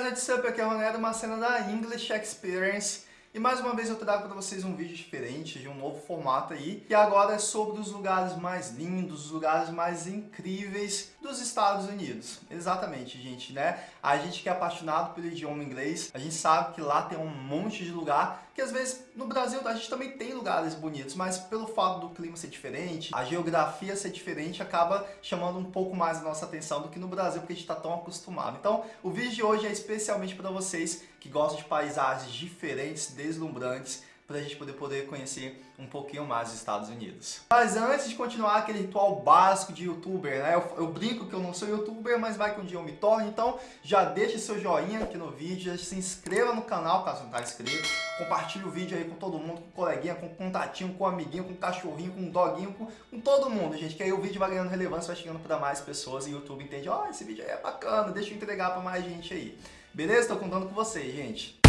guys, what's up? Aqui é o Ronero, uma cena da English Experience. E mais uma vez eu trago para vocês um vídeo diferente, de um novo formato aí, que agora é sobre os lugares mais lindos, os lugares mais incríveis dos Estados Unidos. Exatamente, gente, né? A gente que é apaixonado pelo idioma inglês, a gente sabe que lá tem um monte de lugar, que às vezes no Brasil a gente também tem lugares bonitos, mas pelo fato do clima ser diferente, a geografia ser diferente, acaba chamando um pouco mais a nossa atenção do que no Brasil, porque a gente está tão acostumado. Então, o vídeo de hoje é especialmente para vocês que gostam de paisagens diferentes, deslumbrantes, para a gente poder, poder conhecer um pouquinho mais os Estados Unidos. Mas antes de continuar aquele ritual básico de youtuber, né? Eu, eu, brinco que eu não sou youtuber, mas vai que um dia eu me torne, então já deixe seu joinha aqui no vídeo, já se inscreva no canal caso não está inscrito, compartilhe o vídeo aí com todo mundo, com coleguinha, com contatinho, com amiguinho, com cachorrinho, com doguinho, com, com todo mundo, gente, que aí o vídeo vai ganhando relevância, vai chegando para mais pessoas e o YouTube entende, ó, oh, esse vídeo aí é bacana, deixa eu entregar para mais gente aí. Beleza? Estou contando com vocês, gente.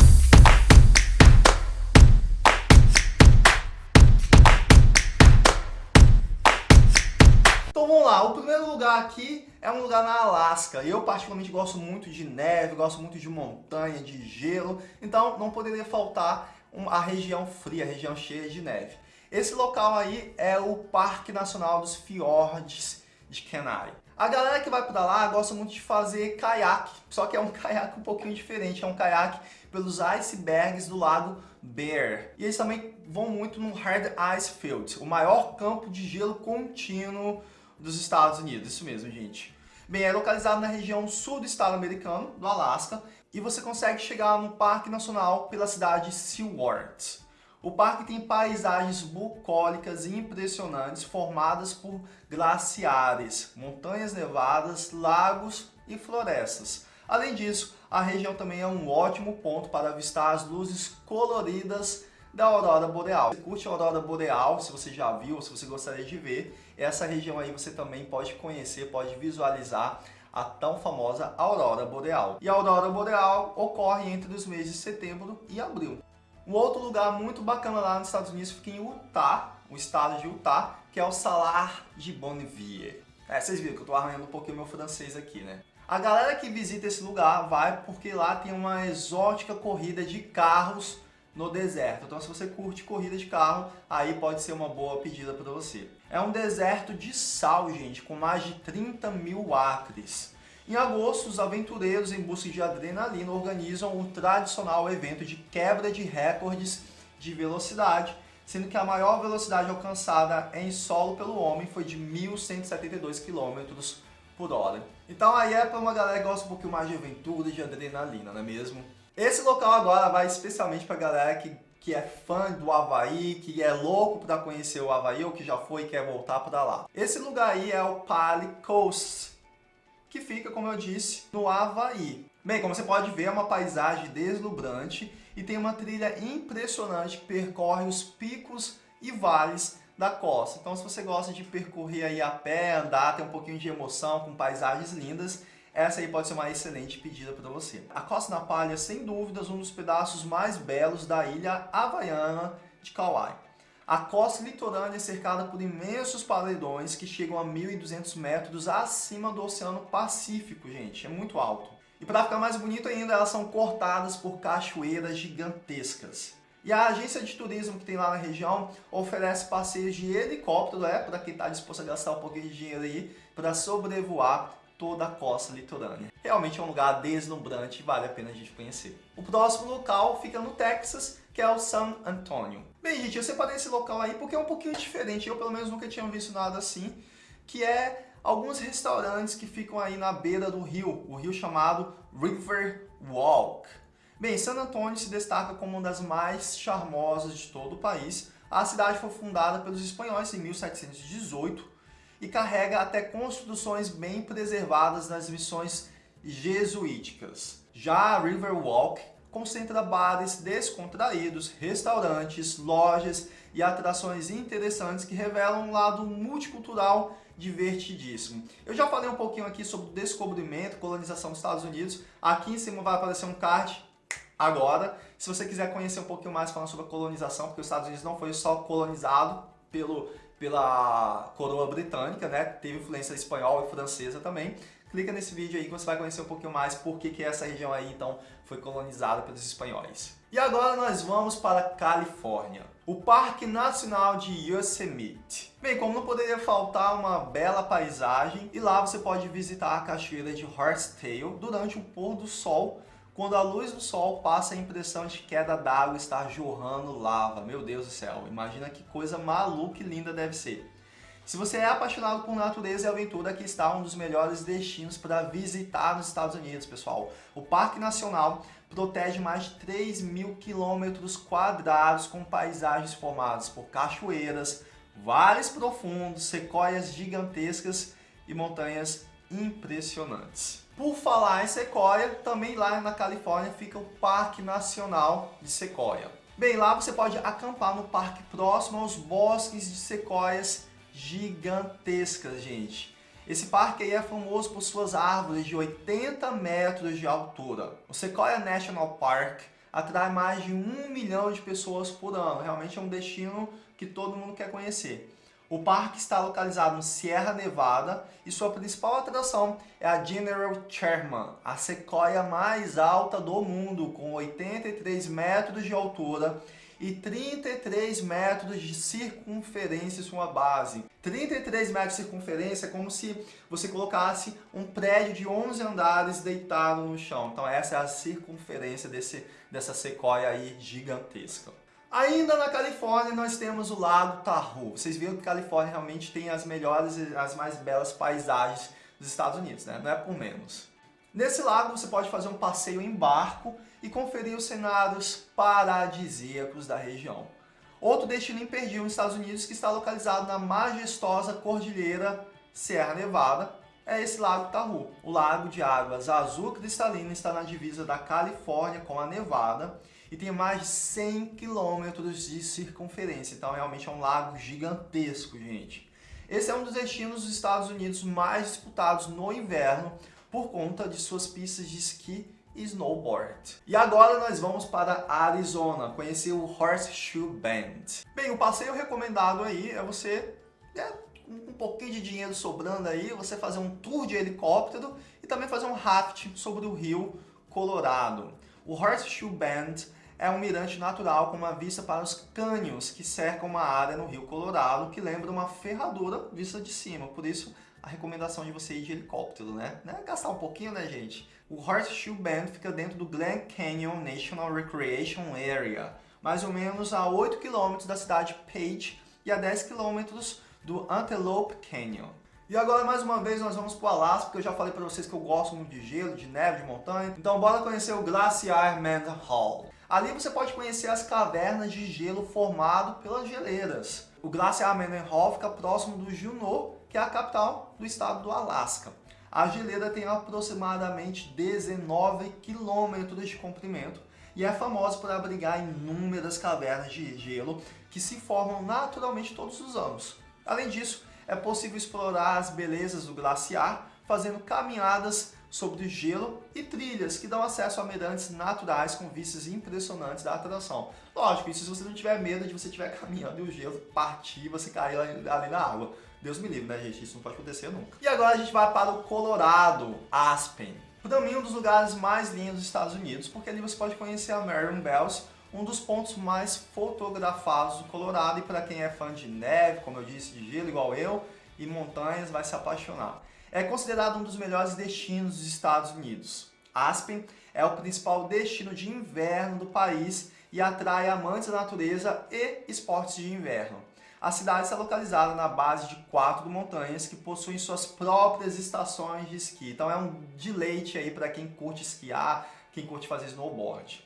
Então vamos lá, o primeiro lugar aqui é um lugar na Alasca. Eu particularmente gosto muito de neve, gosto muito de montanha, de gelo, então não poderia faltar a região fria, a região cheia de neve. Esse local aí é o Parque Nacional dos Fiordes de Kenai. A galera que vai para lá gosta muito de fazer caiaque, só que é um caiaque um pouquinho diferente, é um caiaque pelos icebergs do lago Bear. E eles também vão muito no Hard Ice Field, o maior campo de gelo contínuo dos Estados Unidos, isso mesmo, gente. Bem, é localizado na região sul do estado americano, do Alasca, e você consegue chegar no Parque Nacional pela cidade de Seward. O parque tem paisagens bucólicas impressionantes formadas por glaciares, montanhas nevadas, lagos e florestas. Além disso, a região também é um ótimo ponto para avistar as luzes coloridas da aurora boreal. Se curte a aurora boreal, se você já viu, se você gostaria de ver, essa região aí você também pode conhecer, pode visualizar a tão famosa aurora boreal. E a aurora boreal ocorre entre os meses de setembro e abril. Um outro lugar muito bacana lá nos Estados Unidos fica em Utah, o estado de Utah, que é o Salar de Bonneville. É, vocês viram que eu tô arranhando um pouquinho meu francês aqui, né? A galera que visita esse lugar vai porque lá tem uma exótica corrida de carros no deserto. Então se você curte corrida de carro, aí pode ser uma boa pedida para você. É um deserto de sal, gente, com mais de 30 mil acres. Em agosto, os aventureiros em busca de adrenalina organizam o tradicional evento de quebra de recordes de velocidade, sendo que a maior velocidade alcançada em solo pelo homem foi de 1.172 km por hora. Então aí é para uma galera que gosta um pouquinho mais de aventura e de adrenalina, não é mesmo? Esse local agora vai especialmente para galera que, que é fã do Havaí, que é louco para conhecer o Havaí ou que já foi e quer voltar para lá. Esse lugar aí é o Pali Coast, que fica, como eu disse, no Havaí. Bem, como você pode ver, é uma paisagem deslumbrante e tem uma trilha impressionante que percorre os picos e vales da costa. Então, se você gosta de percorrer aí a pé, andar, ter um pouquinho de emoção com paisagens lindas, essa aí pode ser uma excelente pedida para você. A Costa na Palha, sem dúvidas, um dos pedaços mais belos da ilha havaiana de Kauai. A costa litorânea é cercada por imensos paredões que chegam a 1.200 metros acima do Oceano Pacífico, gente. É muito alto. E para ficar mais bonito ainda, elas são cortadas por cachoeiras gigantescas. E a agência de turismo que tem lá na região oferece passeios de helicóptero, é, para quem está disposto a gastar um pouquinho de dinheiro aí, para sobrevoar toda a costa litorânea. Realmente é um lugar deslumbrante e vale a pena a gente conhecer. O próximo local fica no Texas, que é o San Antonio. Bem, gente, eu separei esse local aí porque é um pouquinho diferente. Eu, pelo menos, nunca tinha visto nada assim. Que é alguns restaurantes que ficam aí na beira do rio. O rio chamado River Walk. Bem, San Antonio se destaca como uma das mais charmosas de todo o país. A cidade foi fundada pelos espanhóis em 1718 e carrega até construções bem preservadas nas missões jesuíticas. Já a River Walk concentra bares descontraídos, restaurantes, lojas e atrações interessantes que revelam um lado multicultural divertidíssimo. Eu já falei um pouquinho aqui sobre o descobrimento, colonização dos Estados Unidos. Aqui em cima vai aparecer um card agora. Se você quiser conhecer um pouquinho mais falando sobre a colonização, porque os Estados Unidos não foi só colonizado pelo, pela coroa britânica, né? teve influência espanhola e francesa também. clica nesse vídeo aí que você vai conhecer um pouquinho mais por que, que essa região aí então foi colonizada pelos espanhóis. E agora nós vamos para a Califórnia, o Parque Nacional de Yosemite. Bem, como não poderia faltar uma bela paisagem, e lá você pode visitar a cachoeira de Horsetail durante o pôr do sol, quando a luz do sol passa a impressão de queda d'água estar jorrando lava. Meu Deus do céu, imagina que coisa maluca e linda deve ser. Se você é apaixonado por natureza e aventura, aqui está um dos melhores destinos para visitar nos Estados Unidos, pessoal. O Parque Nacional protege mais de 3 mil quilômetros quadrados com paisagens formadas por cachoeiras, vales profundos, sequoias gigantescas e montanhas impressionantes. Por falar em sequoia, também lá na Califórnia fica o Parque Nacional de Sequoia. Bem, lá você pode acampar no parque próximo aos bosques de sequoias gigantescas, gente. Esse parque aí é famoso por suas árvores de 80 metros de altura. O Sequoia National Park atrai mais de um milhão de pessoas por ano. Realmente é um destino que todo mundo quer conhecer. O parque está localizado no Sierra Nevada e sua principal atração é a General Sherman, a sequoia mais alta do mundo, com 83 metros de altura e 33 metros de circunferência sua base. 33 metros de circunferência é como se você colocasse um prédio de 11 andares deitado no chão. Então essa é a circunferência desse, dessa sequoia aí gigantesca. Ainda na Califórnia nós temos o Lago Tahoe. Vocês viram que a Califórnia realmente tem as melhores e as mais belas paisagens dos Estados Unidos, né? Não é por menos. Nesse lago você pode fazer um passeio em barco e conferir os cenários paradisíacos da região. Outro destino imperdível nos Estados Unidos que está localizado na majestosa cordilheira Sierra Nevada é esse Lago Tahoe. O lago de águas azul cristalina está na divisa da Califórnia com a Nevada e tem mais de 100 quilômetros de circunferência. Então realmente é um lago gigantesco, gente. Esse é um dos destinos dos Estados Unidos mais disputados no inverno, por conta de suas pistas de esqui e snowboard. E agora nós vamos para Arizona, conhecer o Horseshoe Bend. Bem, o passeio recomendado aí é você, é, um pouquinho de dinheiro sobrando aí, você fazer um tour de helicóptero e também fazer um raft sobre o rio Colorado. O Horseshoe Bend é um mirante natural com uma vista para os cânions que cercam uma área no rio Colorado que lembra uma ferradura vista de cima, por isso a recomendação de você ir de helicóptero, né? né? Gastar um pouquinho, né, gente? O Horseshoe Bend fica dentro do Glen Canyon National Recreation Area, mais ou menos a 8 km da cidade de Page e a 10 km do Antelope Canyon. E agora, mais uma vez, nós vamos para o Alasca, porque eu já falei para vocês que eu gosto muito de gelo, de neve, de montanha. Então, bora conhecer o Glaciar Hall. Ali você pode conhecer as cavernas de gelo formado pelas geleiras. O Glaciar Hall fica próximo do Juneau, que é a capital do estado do Alasca. A geleira tem aproximadamente 19 quilômetros de comprimento e é famosa por abrigar inúmeras cavernas de gelo que se formam naturalmente todos os anos. Além disso, é possível explorar as belezas do glaciar fazendo caminhadas sobre gelo e trilhas que dão acesso a mirantes naturais com vistas impressionantes da atração. Lógico, isso se você não tiver medo de você estiver caminhando e o gelo partir e você cair ali na água. Deus me livre, né, gente? Isso não pode acontecer nunca. E agora a gente vai para o Colorado, Aspen. Para mim, um dos lugares mais lindos dos Estados Unidos, porque ali você pode conhecer a Marion Bells, um dos pontos mais fotografados do Colorado. E para quem é fã de neve, como eu disse, de gelo igual eu, e montanhas, vai se apaixonar. É considerado um dos melhores destinos dos Estados Unidos. Aspen é o principal destino de inverno do país e atrai amantes da natureza e esportes de inverno. A cidade está localizada na base de quatro montanhas que possuem suas próprias estações de esqui. Então é um deleite aí para quem curte esquiar, quem curte fazer snowboard.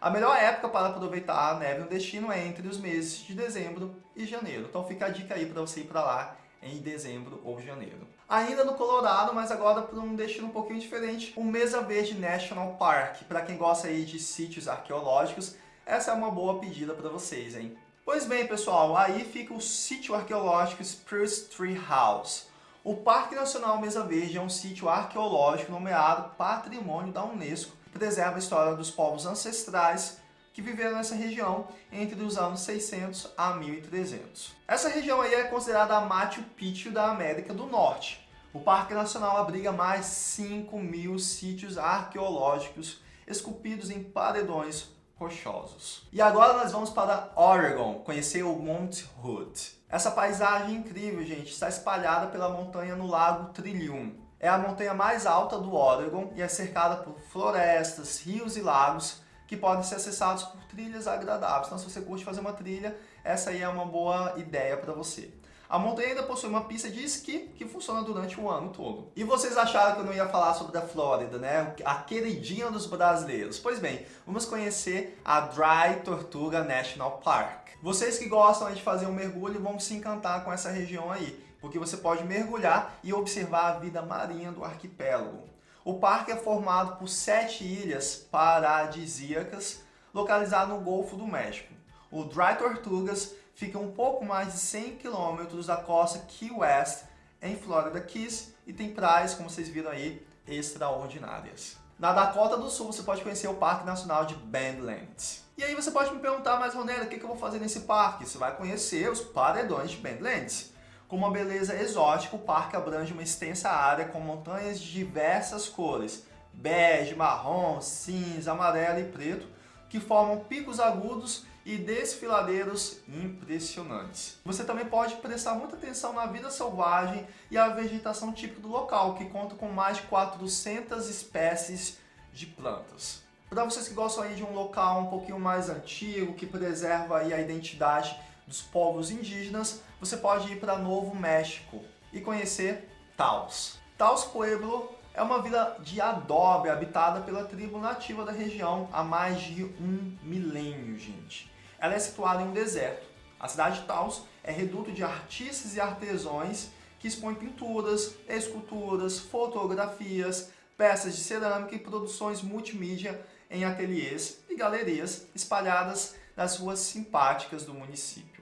A melhor época para aproveitar a neve no destino é entre os meses de dezembro e janeiro. Então fica a dica aí para você ir para lá em dezembro ou janeiro. Ainda no Colorado, mas agora para um destino um pouquinho diferente, o Mesa Verde National Park. Para quem gosta aí de sítios arqueológicos, essa é uma boa pedida para vocês, hein? Pois bem, pessoal, aí fica o sítio arqueológico Spruce Tree House. O Parque Nacional Mesa Verde é um sítio arqueológico nomeado Patrimônio da Unesco, que preserva a história dos povos ancestrais que viveram nessa região entre os anos 600 a 1300. Essa região aí é considerada a Machu Picchu da América do Norte. O Parque Nacional abriga mais 5 mil sítios arqueológicos esculpidos em paredões rochosos. E agora nós vamos para Oregon, conhecer o Mount Hood. Essa paisagem incrível, gente, está espalhada pela montanha no Lago Trillium. É a montanha mais alta do Oregon e é cercada por florestas, rios e lagos que podem ser acessados por trilhas agradáveis. Então, se você curte fazer uma trilha, essa aí é uma boa ideia para você. A montanha ainda possui uma pista de esqui que funciona durante o ano todo. E vocês acharam que eu não ia falar sobre a Flórida, né? A queridinha dos brasileiros. Pois bem, vamos conhecer a Dry Tortuga National Park. Vocês que gostam de fazer um mergulho vão se encantar com essa região aí, porque você pode mergulhar e observar a vida marinha do arquipélago. O parque é formado por sete ilhas paradisíacas localizadas no Golfo do México. O Dry Tortugas fica um pouco mais de 100 km da costa Key West, em Florida Keys, e tem praias, como vocês viram aí, extraordinárias. Na Dakota do Sul, você pode conhecer o Parque Nacional de Badlands. E aí você pode me perguntar, mas Ronera, o que eu vou fazer nesse parque? Você vai conhecer os paredões de Badlands. Com uma beleza exótica, o parque abrange uma extensa área com montanhas de diversas cores, bege, marrom, cinza, amarelo e preto, que formam picos agudos e desfiladeiros impressionantes. Você também pode prestar muita atenção na vida selvagem e a vegetação típica do local, que conta com mais de 400 espécies de plantas. Para vocês que gostam aí de um local um pouquinho mais antigo, que preserva aí a identidade dos povos indígenas, você pode ir para Novo México e conhecer Taos. Taos Pueblo é uma vila de adobe habitada pela tribo nativa da região há mais de um milênio, gente. Ela é situada em um deserto. A cidade de Taos é reduto de artistas e artesãos que expõem pinturas, esculturas, fotografias, peças de cerâmica e produções multimídia em ateliês e galerias espalhadas nas ruas simpáticas do município.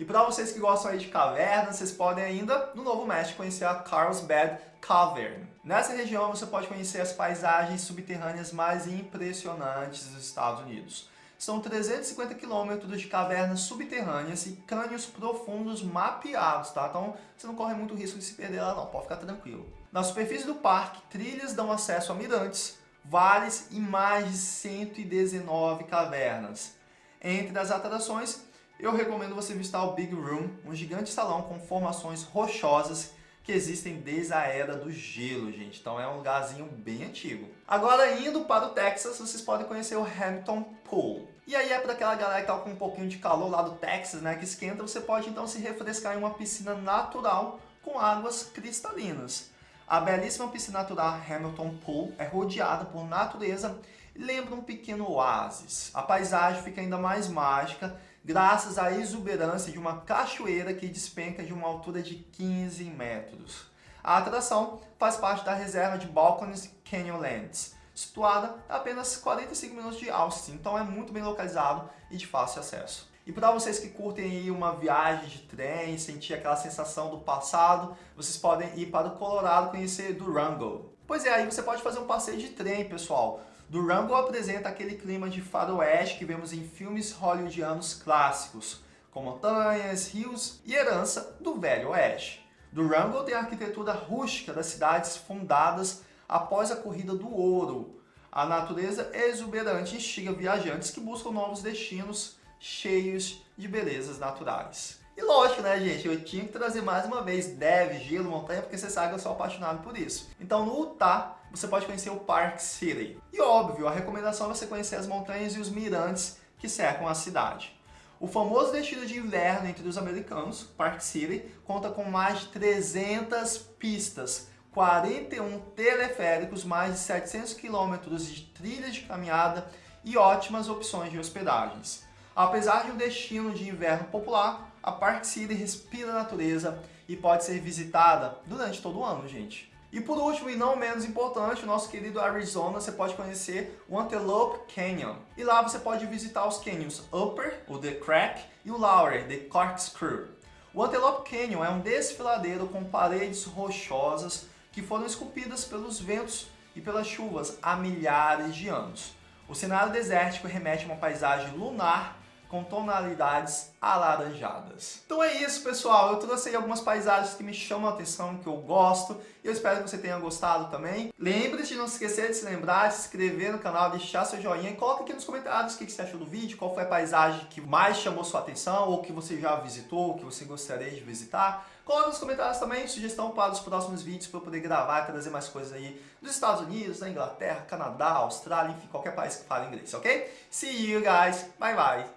E para vocês que gostam aí de cavernas, vocês podem ainda, no Novo México, conhecer a Carlsbad Cavern. Nessa região você pode conhecer as paisagens subterrâneas mais impressionantes dos Estados Unidos. São 350 quilômetros de cavernas subterrâneas e cânions profundos mapeados, tá? Então você não corre muito risco de se perder lá não, pode ficar tranquilo. Na superfície do parque, trilhas dão acesso a mirantes, vales e mais de 119 cavernas. Entre as atrações, eu recomendo você visitar o Big Room, um gigante salão com formações rochosas que existem desde a era do gelo, gente. Então é um lugarzinho bem antigo. Agora, indo para o Texas, vocês podem conhecer o Hampton Pool. E aí é para aquela galera que tá com um pouquinho de calor lá do Texas, né, que esquenta, você pode então se refrescar em uma piscina natural com águas cristalinas. A belíssima piscina natural Hamilton Pool é rodeada por natureza e lembra um pequeno oásis. A paisagem fica ainda mais mágica graças à exuberância de uma cachoeira que despenca de uma altura de 15 metros. A atração faz parte da reserva de Balcones Canyonlands, situada a apenas 45 minutos de Austin, então é muito bem localizado e de fácil acesso. E para vocês que curtem uma viagem de trem, sentir aquela sensação do passado, vocês podem ir para o Colorado conhecer Durango. Pois é, aí você pode fazer um passeio de trem, pessoal. Durango apresenta aquele clima de faroeste que vemos em filmes hollywoodianos clássicos, com montanhas, rios e herança do Velho Oeste. Durango tem a arquitetura rústica das cidades fundadas após a Corrida do Ouro. A natureza exuberante instiga viajantes que buscam novos destinos cheios de belezas naturais. E lógico, né, gente? Eu tinha que trazer mais uma vez neve, gelo, montanha, porque você sabe que eu sou apaixonado por isso. Então, no Utah, você pode conhecer o Park City. E óbvio, a recomendação é você conhecer as montanhas e os mirantes que cercam a cidade. O famoso destino de inverno entre os americanos, Park City, conta com mais de 300 pistas, 41 teleféricos, mais de 700 quilômetros de trilhas de caminhada e ótimas opções de hospedagens. Apesar de um destino de inverno popular, a Park City respira natureza e pode ser visitada durante todo o ano, gente. E por último, e não menos importante, o nosso querido Arizona, você pode conhecer o Antelope Canyon. E lá você pode visitar os canyons Upper, o The Crack, e o Lower, The Corkscrew. O Antelope Canyon é um desfiladeiro com paredes rochosas que foram esculpidas pelos ventos e pelas chuvas há milhares de anos. O cenário desértico remete a uma paisagem lunar com tonalidades alaranjadas. Então é isso, pessoal. Eu trouxe aí algumas paisagens que me chamam a atenção, que eu gosto. E eu espero que você tenha gostado também. Lembre-se de não esquecer de se lembrar, de se inscrever no canal, deixar seu joinha. E coloca aqui nos comentários o que você achou do vídeo, qual foi a paisagem que mais chamou sua atenção, ou que você já visitou, ou que você gostaria de visitar. Coloca nos comentários também sugestão para os próximos vídeos para eu poder gravar e trazer mais coisas aí dos Estados Unidos, da Inglaterra, Canadá, Austrália, enfim, qualquer país que fale inglês, ok? See you guys, bye bye!